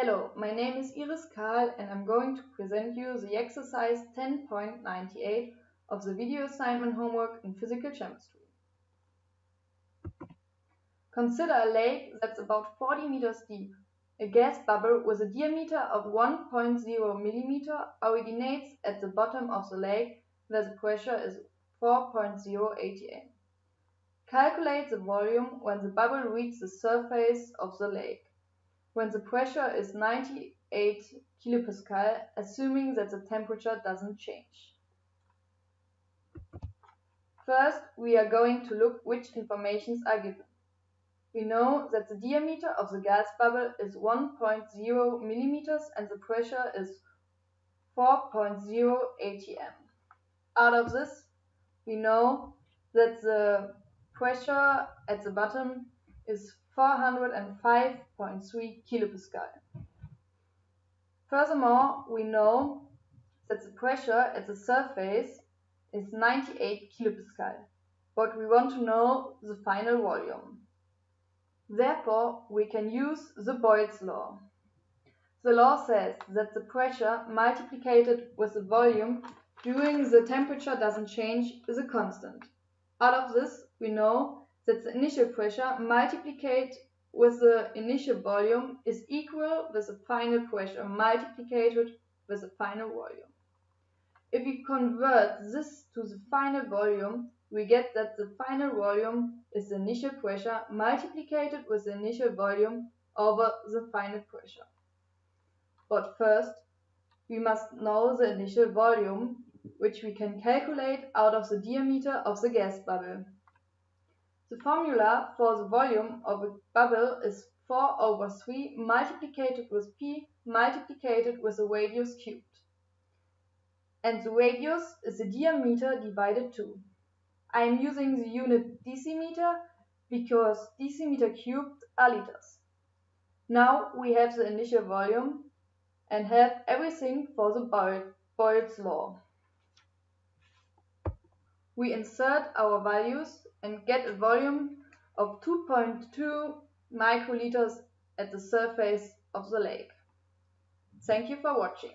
Hello, my name is Iris Karl and I'm going to present you the exercise 10.98 of the video assignment homework in physical chemistry. Consider a lake that's about 40 meters deep. A gas bubble with a diameter of 1.0 millimeter originates at the bottom of the lake where the pressure is 4.0 atm. Calculate the volume when the bubble reaches the surface of the lake when the pressure is 98 kilopascal, assuming that the temperature doesn't change. First, we are going to look which informations are given. We know that the diameter of the gas bubble is 1.0 millimeters and the pressure is 4.0 atm. Out of this, we know that the pressure at the bottom is 405.3 kilopascal. Furthermore, we know that the pressure at the surface is 98 kilopascal, but we want to know the final volume. Therefore, we can use the Boyle's law. The law says that the pressure multiplied with the volume during the temperature doesn't change is a constant. Out of this, we know that the initial pressure multiplied with the initial volume is equal with the final pressure multiplied with the final volume. If we convert this to the final volume, we get that the final volume is the initial pressure multiplied with the initial volume over the final pressure. But first, we must know the initial volume, which we can calculate out of the diameter of the gas bubble. The formula for the volume of a bubble is 4 over 3 multiplied with pi multiplied with the radius cubed. And the radius is the diameter divided 2. I am using the unit decimeter because decimeter cubed are liters. Now we have the initial volume and have everything for the Boyle's law. We insert our values and get a volume of 2.2 microliters at the surface of the lake. Thank you for watching.